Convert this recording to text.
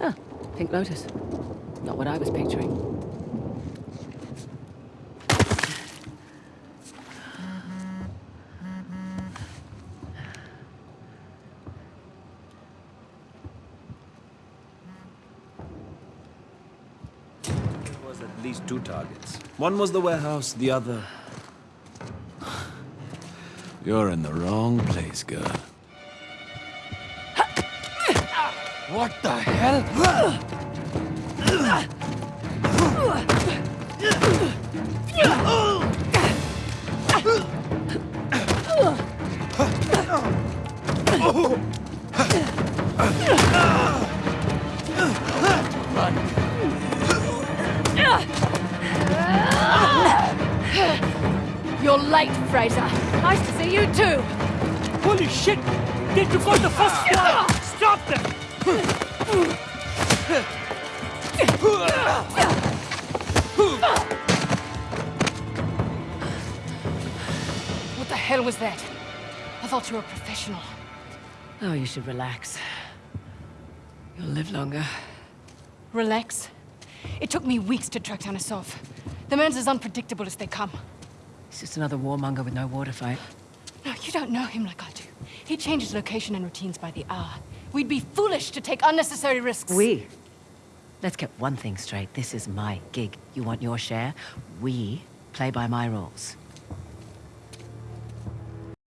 Ah, Pink Lotus. Not what I was picturing. There was at least two targets. One was the warehouse, the other... You're in the wrong place, girl. What the hell? You're late, Fraser. Nice to see you too. Holy shit! Did you out the first squad! What the hell was that? I thought you were a professional. Oh, you should relax. You'll live longer. Relax. It took me weeks to track down Asov. The man's as unpredictable as they come. He's just another warmonger with no war to fight. No, you don't know him like I do. He changes location and routines by the hour. We'd be foolish to take unnecessary risks. We? Let's get one thing straight. This is my gig. You want your share? We play by my rules.